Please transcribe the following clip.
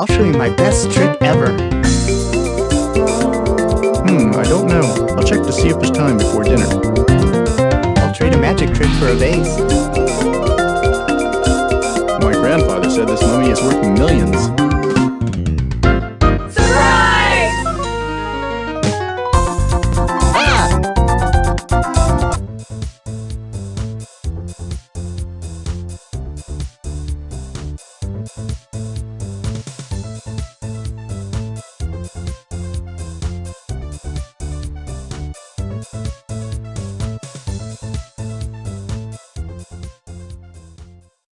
I'll show you my best trick ever. Hmm, I don't know. I'll check to see if there's time before dinner. I'll trade a magic trick for a vase. My grandfather said this mummy is worth millions.